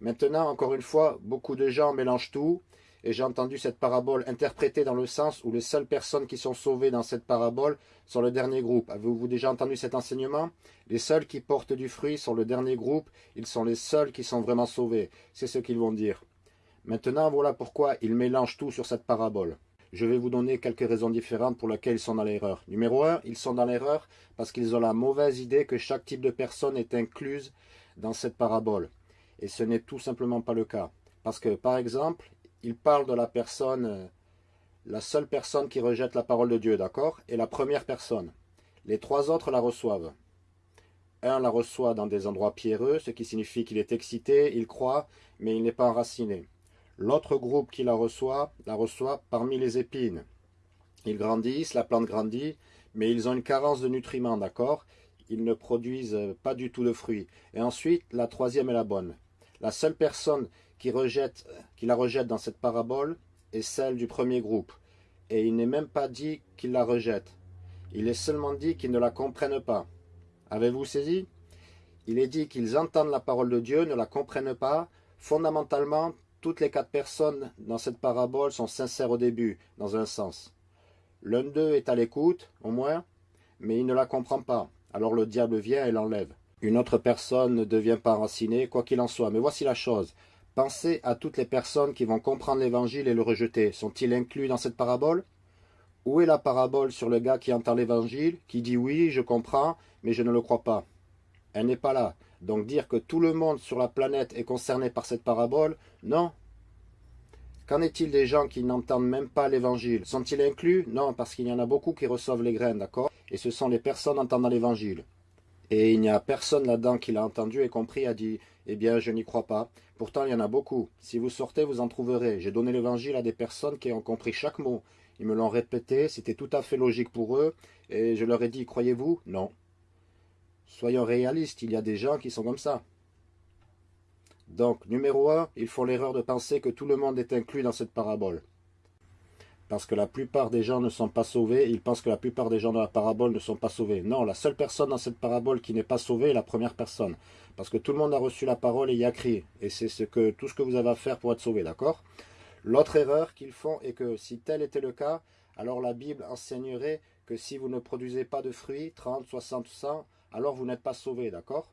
Maintenant, encore une fois, beaucoup de gens mélangent tout, et j'ai entendu cette parabole interprétée dans le sens où les seules personnes qui sont sauvées dans cette parabole sont le dernier groupe. Avez-vous déjà entendu cet enseignement? Les seuls qui portent du fruit sont le dernier groupe, ils sont les seuls qui sont vraiment sauvés. C'est ce qu'ils vont dire. Maintenant, voilà pourquoi ils mélangent tout sur cette parabole. Je vais vous donner quelques raisons différentes pour lesquelles ils sont dans l'erreur. Numéro 1, ils sont dans l'erreur parce qu'ils ont la mauvaise idée que chaque type de personne est incluse dans cette parabole. Et ce n'est tout simplement pas le cas. Parce que, par exemple, il parle de la personne, euh, la seule personne qui rejette la parole de Dieu, d'accord? Et la première personne. Les trois autres la reçoivent. Un la reçoit dans des endroits pierreux, ce qui signifie qu'il est excité, il croit, mais il n'est pas enraciné. L'autre groupe qui la reçoit, la reçoit parmi les épines. Ils grandissent, la plante grandit, mais ils ont une carence de nutriments, d'accord? Ils ne produisent pas du tout de fruits. Et ensuite, la troisième est la bonne. La seule personne qui, rejette, qui la rejette dans cette parabole est celle du premier groupe. Et il n'est même pas dit qu'il la rejette. Il est seulement dit qu'ils ne la comprennent pas. Avez-vous saisi? Il est dit qu'ils entendent la parole de Dieu, ne la comprennent pas. Fondamentalement, toutes les quatre personnes dans cette parabole sont sincères au début, dans un sens. L'un d'eux est à l'écoute, au moins, mais il ne la comprend pas. Alors le diable vient et l'enlève. Une autre personne ne devient pas enracinée, quoi qu'il en soit. Mais voici la chose. Pensez à toutes les personnes qui vont comprendre l'évangile et le rejeter. Sont-ils inclus dans cette parabole? Où est la parabole sur le gars qui entend l'évangile, qui dit oui, je comprends, mais je ne le crois pas Elle n'est pas là. Donc dire que tout le monde sur la planète est concerné par cette parabole, non. Qu'en est-il des gens qui n'entendent même pas l'évangile? Sont-ils inclus? Non, parce qu'il y en a beaucoup qui reçoivent les graines, d'accord? Et ce sont les personnes entendant l'évangile. Et il n'y a personne là-dedans qui l'a entendu et compris a dit « Eh bien, je n'y crois pas. Pourtant, il y en a beaucoup. Si vous sortez, vous en trouverez. J'ai donné l'évangile à des personnes qui ont compris chaque mot. Ils me l'ont répété, c'était tout à fait logique pour eux. Et je leur ai dit « Croyez-vous » Non. Soyons réalistes, il y a des gens qui sont comme ça. Donc, numéro un, ils font l'erreur de penser que tout le monde est inclus dans cette parabole parce que la plupart des gens ne sont pas sauvés, ils pensent que la plupart des gens dans la parabole ne sont pas sauvés. Non, la seule personne dans cette parabole qui n'est pas sauvée est la première personne. Parce que tout le monde a reçu la parole et y a crié. Et c'est ce que, tout ce que vous avez à faire pour être sauvé, d'accord? L'autre erreur qu'ils font est que si tel était le cas, alors la Bible enseignerait que si vous ne produisez pas de fruits, 30, 60, 100, alors vous n'êtes pas sauvé, d'accord?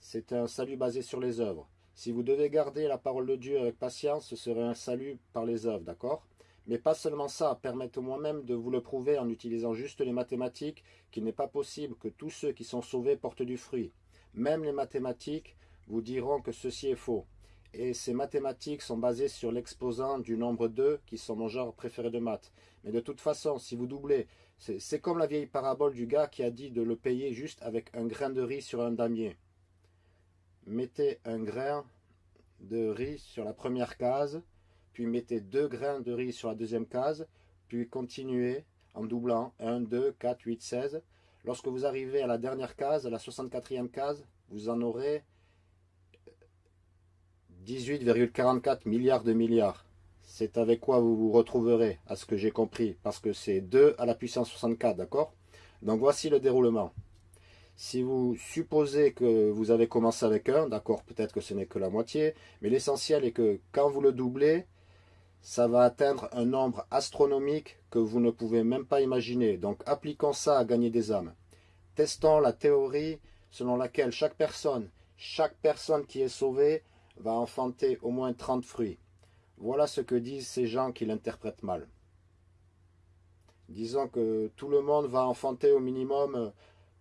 C'est un salut basé sur les œuvres. Si vous devez garder la parole de Dieu avec patience, ce serait un salut par les œuvres, d'accord? Mais pas seulement ça, permettez-moi même de vous le prouver en utilisant juste les mathématiques qu'il n'est pas possible que tous ceux qui sont sauvés portent du fruit. Même les mathématiques vous diront que ceci est faux. Et ces mathématiques sont basées sur l'exposant du nombre 2, qui sont mon genre préféré de maths. Mais de toute façon, si vous doublez, c'est comme la vieille parabole du gars qui a dit de le payer juste avec un grain de riz sur un damier. Mettez un grain de riz sur la première case, puis mettez deux grains de riz sur la deuxième case, puis continuez en doublant 1, 2, 4, 8, 16. Lorsque vous arrivez à la dernière case, à la 64e case, vous en aurez 18,44 milliards de milliards. C'est avec quoi vous vous retrouverez, à ce que j'ai compris, parce que c'est 2 à la puissance 64, d'accord? Donc voici le déroulement. Si vous supposez que vous avez commencé avec 1, d'accord, peut-être que ce n'est que la moitié, mais l'essentiel est que quand vous le doublez, ça va atteindre un nombre astronomique que vous ne pouvez même pas imaginer. Donc appliquons ça à gagner des âmes. Testons la théorie selon laquelle chaque personne, chaque personne qui est sauvée va enfanter au moins 30 fruits. Voilà ce que disent ces gens qui l'interprètent mal. Disons que tout le monde va enfanter au minimum,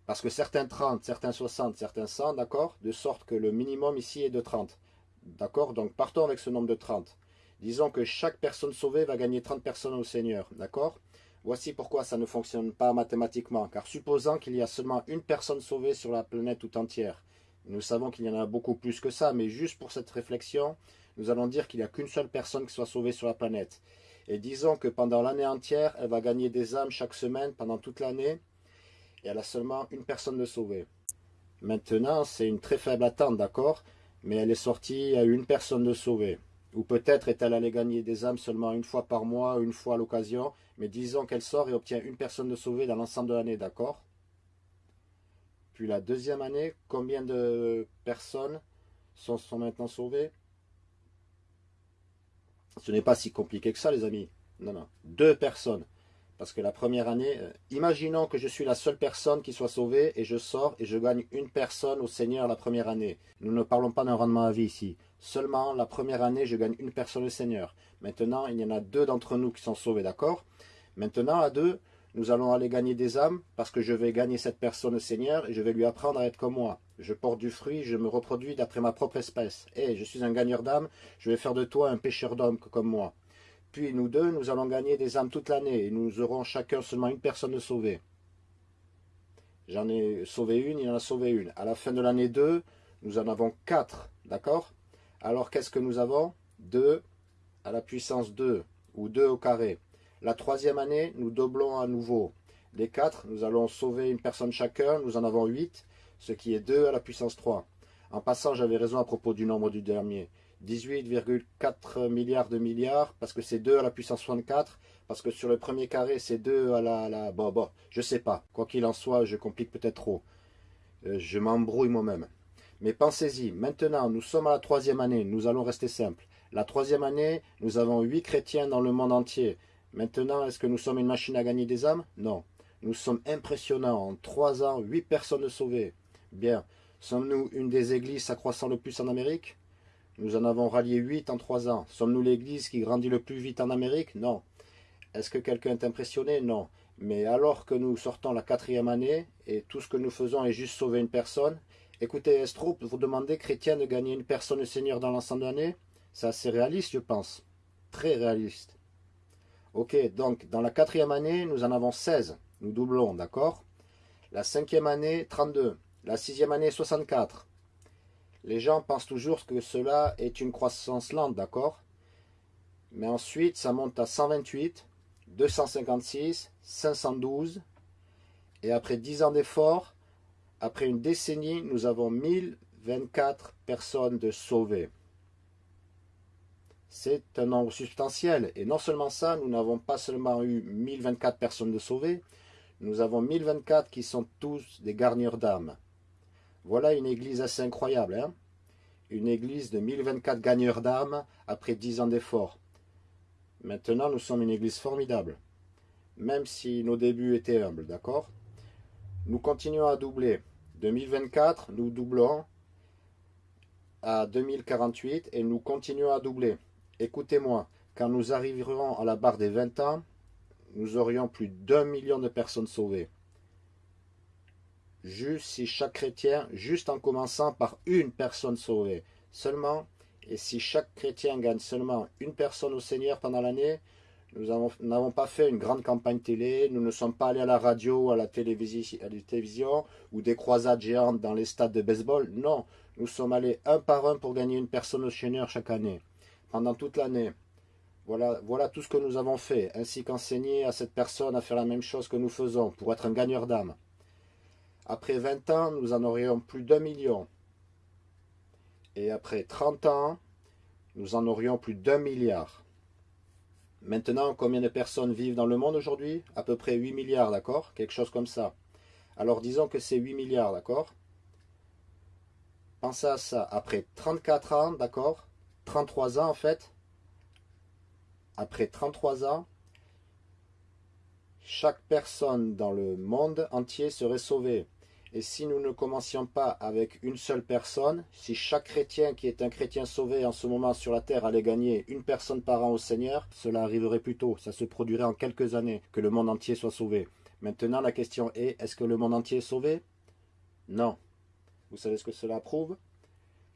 parce que certains 30, certains 60, certains 100, d'accord? De sorte que le minimum ici est de 30. D'accord? Donc partons avec ce nombre de 30. Disons que chaque personne sauvée va gagner 30 personnes au Seigneur, d'accord? Voici pourquoi ça ne fonctionne pas mathématiquement, car supposant qu'il y a seulement une personne sauvée sur la planète tout entière, nous savons qu'il y en a beaucoup plus que ça, mais juste pour cette réflexion, nous allons dire qu'il n'y a qu'une seule personne qui soit sauvée sur la planète. Et disons que pendant l'année entière, elle va gagner des âmes chaque semaine, pendant toute l'année, et elle a seulement une personne de sauvée. Maintenant, c'est une très faible attente, d'accord? Mais elle est sortie à une personne de sauvée. Ou peut-être est-elle allée gagner des âmes seulement une fois par mois, une fois à l'occasion, mais disons qu'elle sort et obtient une personne de sauvée dans l'ensemble de l'année, d'accord? Puis la deuxième année, combien de personnes sont, sont maintenant sauvés Ce n'est pas si compliqué que ça, les amis. Non, non. Deux personnes. Parce que la première année, euh, imaginons que je suis la seule personne qui soit sauvée et je sors et je gagne une personne au Seigneur la première année. Nous ne parlons pas d'un rendement à vie ici. Seulement, la première année, je gagne une personne au Seigneur. Maintenant, il y en a deux d'entre nous qui sont sauvés, d'accord? Maintenant, à deux, nous allons aller gagner des âmes parce que je vais gagner cette personne au Seigneur et je vais lui apprendre à être comme moi. Je porte du fruit, je me reproduis d'après ma propre espèce. Et je suis un gagneur d'âmes, je vais faire de toi un pêcheur d'hommes comme moi. Puis nous deux, nous allons gagner des âmes toute l'année et nous aurons chacun seulement une personne sauvée. J'en ai sauvé une, il en a sauvé une. À la fin de l'année 2, nous en avons quatre, d'accord? Alors qu'est-ce que nous avons? 2 à la puissance 2, ou 2 au carré. La troisième année, nous doublons à nouveau. Les quatre, nous allons sauver une personne chacun, nous en avons 8, ce qui est 2 à la puissance 3. En passant, j'avais raison à propos du nombre du dernier. 18,4 milliards de milliards, parce que c'est 2 à la puissance 64, parce que sur le premier carré, c'est 2 à la... la bon, bon, je sais pas. Quoi qu'il en soit, je complique peut-être trop. Euh, je m'embrouille moi-même. Mais pensez-y, maintenant, nous sommes à la troisième année, nous allons rester simples. La troisième année, nous avons 8 chrétiens dans le monde entier. Maintenant, est-ce que nous sommes une machine à gagner des âmes? Non. Nous sommes impressionnants. En 3 ans, 8 personnes sauvées. Bien. Sommes-nous une des églises s'accroissant le plus en Amérique? Nous en avons rallié 8 en 3 ans. Sommes-nous l'église qui grandit le plus vite en Amérique? Non. Est-ce que quelqu'un est impressionné? Non. Mais alors que nous sortons la quatrième année, et tout ce que nous faisons est juste sauver une personne, écoutez, Estro, vous demandez, chrétien, de gagner une personne au Seigneur dans l'ensemble de l'année? C'est assez réaliste, je pense. Très réaliste. Ok, donc, dans la quatrième année, nous en avons 16. Nous doublons, d'accord? La cinquième année, 32. La sixième année, 64. Les gens pensent toujours que cela est une croissance lente, d'accord? Mais ensuite, ça monte à 128, 256, 512. Et après 10 ans d'efforts, après une décennie, nous avons 1024 personnes de sauvées. C'est un nombre substantiel. Et non seulement ça, nous n'avons pas seulement eu 1024 personnes de sauvées, nous avons 1024 qui sont tous des garniers d'âme. Voilà une église assez incroyable. Hein une église de 1024 gagneurs d'âmes après 10 ans d'efforts. Maintenant, nous sommes une église formidable. Même si nos débuts étaient humbles, d'accord? Nous continuons à doubler. 2024, nous doublons à 2048 et nous continuons à doubler. Écoutez-moi, quand nous arriverons à la barre des 20 ans, nous aurions plus d'un million de personnes sauvées juste si chaque chrétien, juste en commençant par une personne sauvée, seulement, et si chaque chrétien gagne seulement une personne au Seigneur pendant l'année, nous n'avons pas fait une grande campagne télé, nous ne sommes pas allés à la radio, à la, télévision, à la télévision ou des croisades géantes dans les stades de baseball. Non, nous sommes allés un par un pour gagner une personne au Seigneur chaque année, pendant toute l'année. Voilà, voilà tout ce que nous avons fait, ainsi qu'enseigner à cette personne à faire la même chose que nous faisons, pour être un gagneur d'âme. Après 20 ans, nous en aurions plus d'un million. Et après 30 ans, nous en aurions plus d'un milliard. Maintenant, combien de personnes vivent dans le monde aujourd'hui? À peu près 8 milliards, d'accord? Quelque chose comme ça. Alors disons que c'est 8 milliards, d'accord? Pensez à ça. Après 34 ans, d'accord? 33 ans en fait. Après 33 ans, chaque personne dans le monde entier serait sauvée. Et si nous ne commencions pas avec une seule personne, si chaque chrétien qui est un chrétien sauvé en ce moment sur la terre allait gagner une personne par an au Seigneur, cela arriverait plus tôt, ça se produirait en quelques années que le monde entier soit sauvé. Maintenant la question est, est-ce que le monde entier est sauvé? Non. Vous savez ce que cela prouve?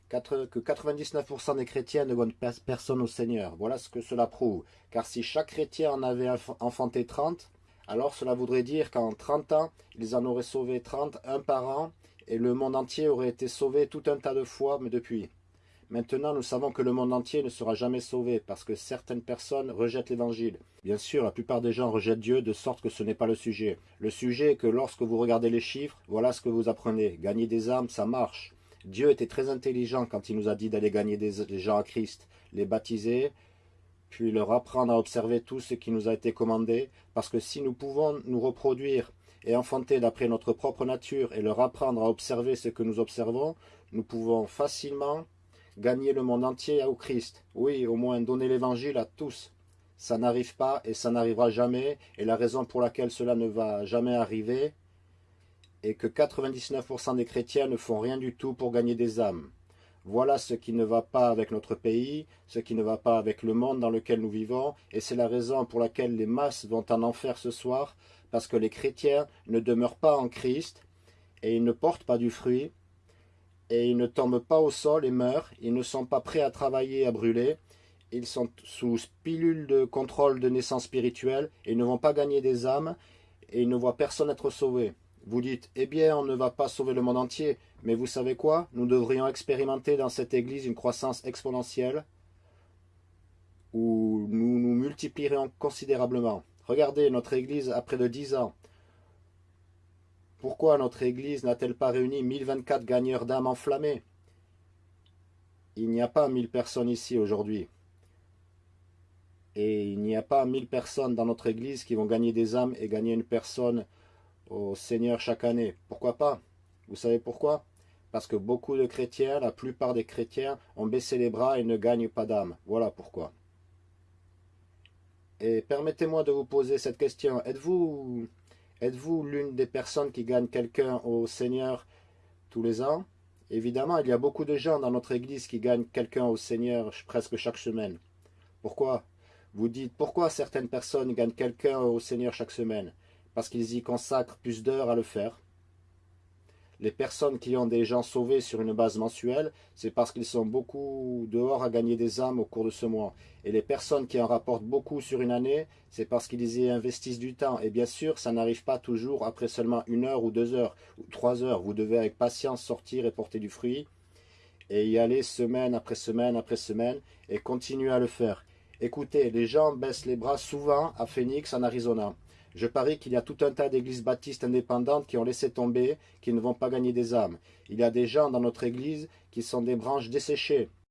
Que 99% des chrétiens ne gagnent personne au Seigneur. Voilà ce que cela prouve. Car si chaque chrétien en avait enfanté 30, alors cela voudrait dire qu'en 30 ans, ils en auraient sauvé 30, un par an, et le monde entier aurait été sauvé tout un tas de fois, mais depuis. Maintenant, nous savons que le monde entier ne sera jamais sauvé, parce que certaines personnes rejettent l'évangile. Bien sûr, la plupart des gens rejettent Dieu, de sorte que ce n'est pas le sujet. Le sujet est que lorsque vous regardez les chiffres, voilà ce que vous apprenez. Gagner des âmes, ça marche. Dieu était très intelligent quand il nous a dit d'aller gagner des gens à Christ, les baptiser, puis leur apprendre à observer tout ce qui nous a été commandé, parce que si nous pouvons nous reproduire et enfanter d'après notre propre nature et leur apprendre à observer ce que nous observons, nous pouvons facilement gagner le monde entier au Christ. Oui, au moins donner l'évangile à tous. Ça n'arrive pas et ça n'arrivera jamais. Et la raison pour laquelle cela ne va jamais arriver est que 99% des chrétiens ne font rien du tout pour gagner des âmes. Voilà ce qui ne va pas avec notre pays, ce qui ne va pas avec le monde dans lequel nous vivons, et c'est la raison pour laquelle les masses vont en enfer ce soir, parce que les chrétiens ne demeurent pas en Christ, et ils ne portent pas du fruit, et ils ne tombent pas au sol et meurent, ils ne sont pas prêts à travailler, à brûler, ils sont sous pilule de contrôle de naissance spirituelle, et ils ne vont pas gagner des âmes, et ils ne voient personne être sauvé. Vous dites, eh bien, on ne va pas sauver le monde entier. Mais vous savez quoi? Nous devrions expérimenter dans cette église une croissance exponentielle où nous nous multiplierions considérablement. Regardez, notre église a près de 10 ans. Pourquoi notre église n'a-t-elle pas réuni 1024 gagneurs d'âmes enflammées? Il n'y a pas 1000 personnes ici aujourd'hui. Et il n'y a pas 1000 personnes dans notre église qui vont gagner des âmes et gagner une personne au Seigneur chaque année. Pourquoi pas? Vous savez pourquoi? Parce que beaucoup de chrétiens, la plupart des chrétiens, ont baissé les bras et ne gagnent pas d'âme. Voilà pourquoi. Et permettez-moi de vous poser cette question. Êtes-vous êtes-vous l'une des personnes qui gagnent quelqu'un au Seigneur tous les ans? Évidemment, il y a beaucoup de gens dans notre église qui gagnent quelqu'un au Seigneur presque chaque semaine. Pourquoi? Vous dites, pourquoi certaines personnes gagnent quelqu'un au Seigneur chaque semaine? Parce qu'ils y consacrent plus d'heures à le faire. Les personnes qui ont des gens sauvés sur une base mensuelle, c'est parce qu'ils sont beaucoup dehors à gagner des âmes au cours de ce mois. Et les personnes qui en rapportent beaucoup sur une année, c'est parce qu'ils y investissent du temps. Et bien sûr, ça n'arrive pas toujours après seulement une heure ou deux heures ou trois heures. Vous devez avec patience sortir et porter du fruit et y aller semaine après semaine après semaine et continuer à le faire. Écoutez, les gens baissent les bras souvent à Phoenix en Arizona. Je parie qu'il y a tout un tas d'églises baptistes indépendantes qui ont laissé tomber, qui ne vont pas gagner des âmes. Il y a des gens dans notre église qui sont des branches desséchées.